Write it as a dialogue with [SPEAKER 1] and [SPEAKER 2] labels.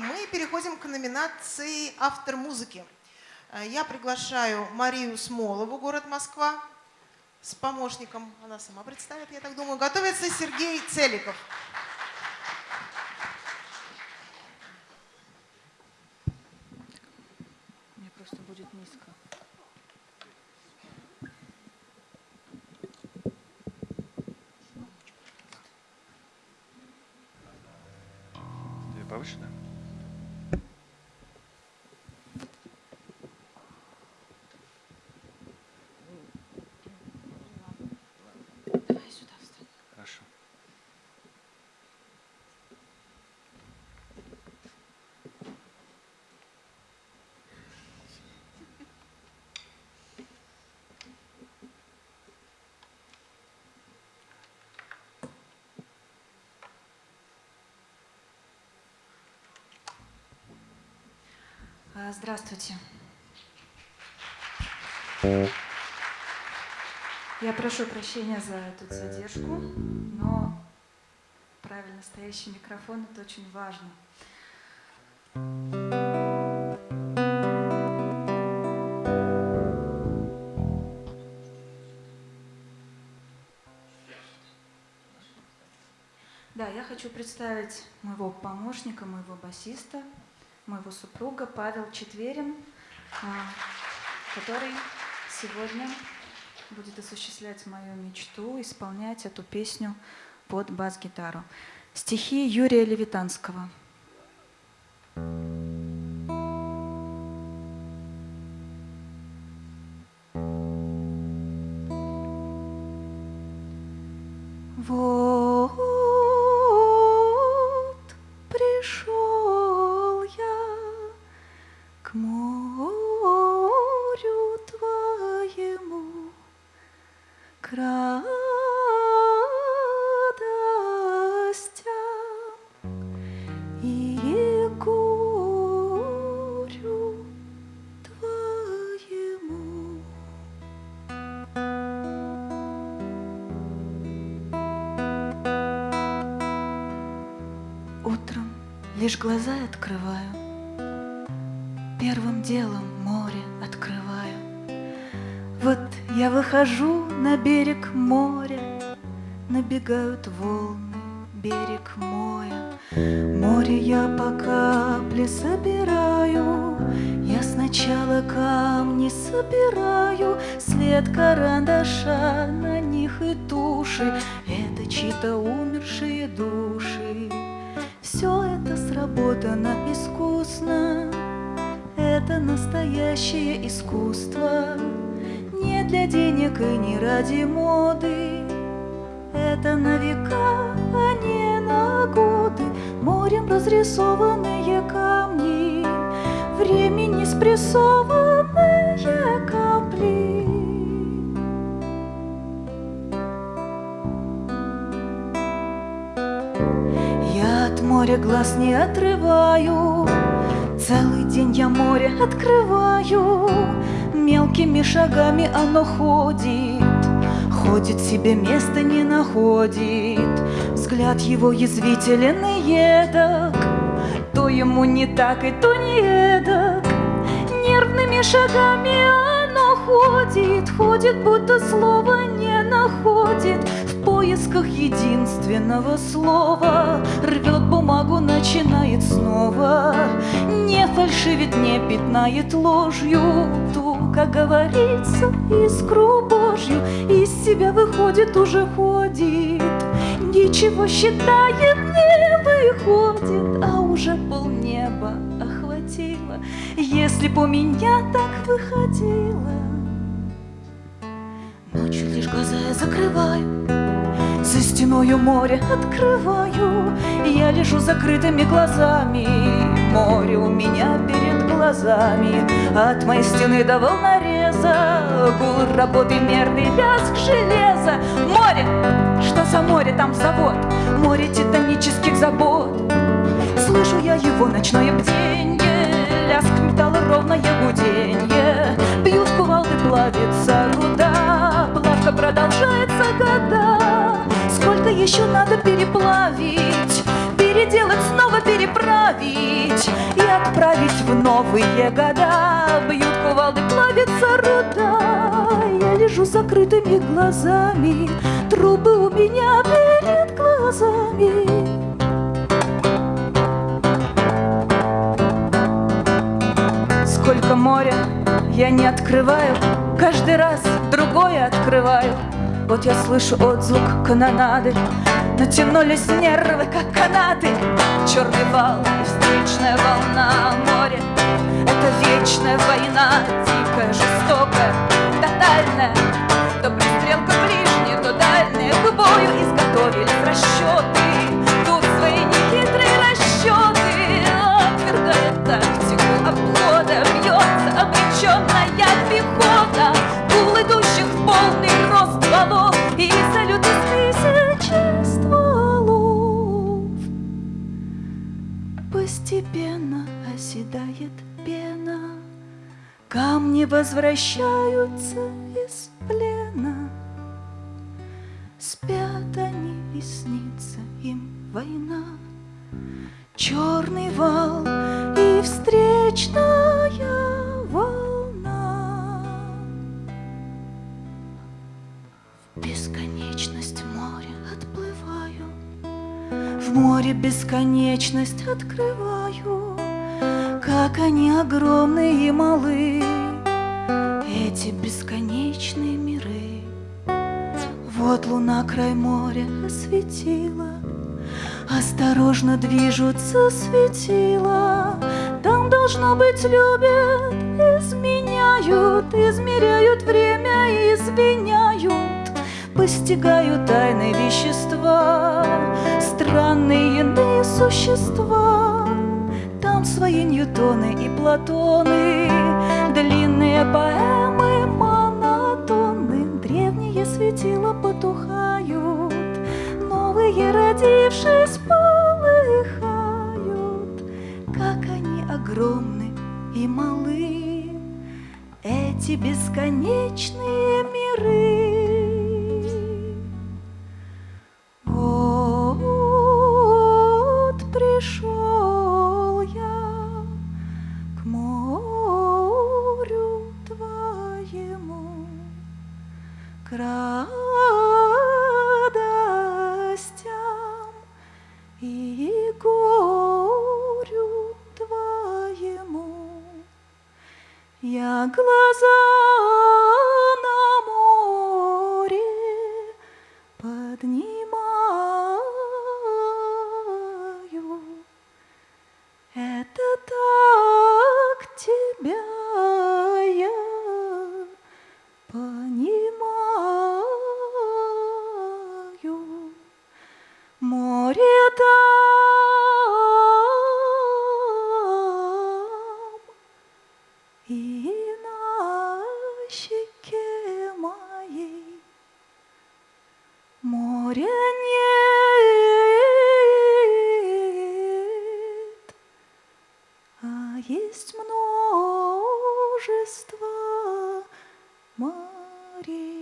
[SPEAKER 1] мы переходим к номинации «Автор музыки». Э, я приглашаю Марию Смолову, город Москва, с помощником, она сама представит, я так думаю, готовится Сергей Целиков.
[SPEAKER 2] Мне просто будет низко.
[SPEAKER 3] Тебе
[SPEAKER 2] Здравствуйте. Я прошу прощения за эту задержку, но правильно стоящий микрофон – это очень важно. Да, я хочу представить моего помощника, моего басиста, моего супруга Павел Четверин, а, который сегодня будет осуществлять мою мечту, исполнять эту песню под бас-гитару. Стихи Юрия Левитанского. Вот Утром лишь глаза открываю, Первым делом море открываю. Вот я выхожу на берег моря, Набегают волны, берег моя. Море я по капле собираю, Я сначала камни собираю, След карандаша на них и туши, Это чьи-то умершие души. Все это сработано искусно, это настоящее искусство, не для денег и не ради моды. Это на века, а не на годы, морем разрисованные камни, времени спрессованные моря глаз не отрываю, Целый день я море открываю, Мелкими шагами оно ходит, Ходит себе места не находит, Взгляд его язвителен и едок, То ему не так и то не эдак, Нервными шагами оно ходит, Ходит, будто слова не находит, поисках единственного слова, Рвет бумагу, начинает снова, Не фальшивит, не пятнает ложью, Ту, как говорится, искру Божью, Из себя выходит, уже ходит, Ничего считает, не выходит, А уже полнеба охватило, Если б у меня так выходило. Ночью лишь глаза я закрываю, За стеною море открываю, Я лежу закрытыми глазами, Море у меня перед глазами, От моей стены до волнореза, Гул работы мерный лязг железа. Море! Что за море? Там завод, Море титанических забот. Слышу я его ночное бденье, Лязг металла переплавить, Переделать, снова переправить? И отправить в новые года Бьют кувалды, плавится руда Я лежу с закрытыми глазами Трубы у меня перед глазами Сколько моря я не открываю Каждый раз другое открываю Вот я слышу отзвук канонады Натянулись нервы, как канаты. Черный вал и встречная волна моря. Это вечная война, дикая, жестокая, тотальная. То пристрелка ближняя, то дальняя К бою. Изготовились расчеты пена Камни возвращаются из плена. Спят они и снится им война. Черный вал и встречная волна. В бесконечность моря отплываю В море бесконечность открываю Как они огромны и малы Эти бесконечные миры. Вот луна край моря осветила Осторожно движутся светила. Там, должно быть, любят Изменяют, измеряют время Извиняют, постигают тайны вещества Странные иные существа Там свои Ньютоны и Платоны. Длинные поэмы монотонны Древние светила потухают. Новые, родившись, полыхают. Как они огромны и малы. Эти бесконечные миры Я глаза на Моря нет, а есть множество морей.